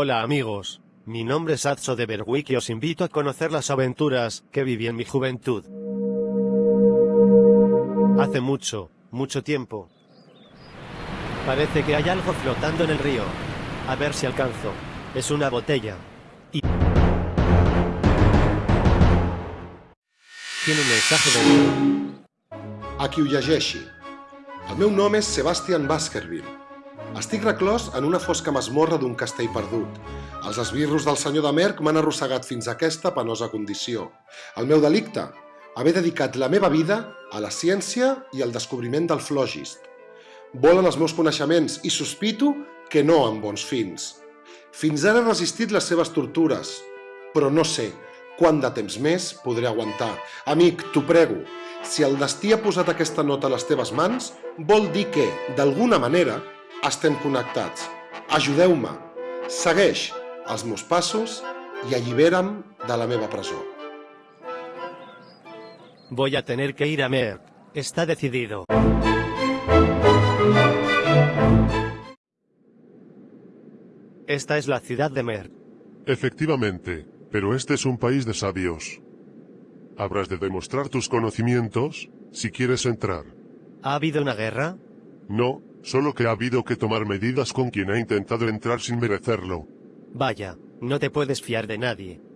Hola amigos, mi nombre es Adso de Berwick y os invito a conocer las aventuras que viví en mi juventud. Hace mucho, mucho tiempo. Parece que hay algo flotando en el río. A ver si alcanzo. Es una botella. Y... Tiene un mensaje de... A qui ho llegeixi. El meu nom és Sebastian Baskerville. Estic reclòs en una fosca masmorra d'un castell perdut. Els esbirros del senyor de Merck m'han arrossegat fins a aquesta penosa condició. El meu delicte? Haver dedicat la meva vida a la ciència i al descobriment del flògist. Volen els meus coneixements i sospito que no amb bons fins. Fins ara he resistit les seves tortures, però no sé quant de temps més podré aguantar. Amic, t'ho prego, si el destí ha posat aquesta nota a les teves mans, vol dir que, d'alguna manera, estem connectats. Ajudeu-me, segueix els meus passos i allibera'm de la meva presó. Voy a tener que ir a Merck. Está decidido. Esta es la ciudad de Merck. Efectivamente, pero este es un país de sabios. Habrás de demostrar tus conocimientos si quieres entrar. ¿Ha habido una guerra? No, solo que ha habido que tomar medidas con quien ha intentado entrar sin merecerlo. Vaya, no te puedes fiar de nadie.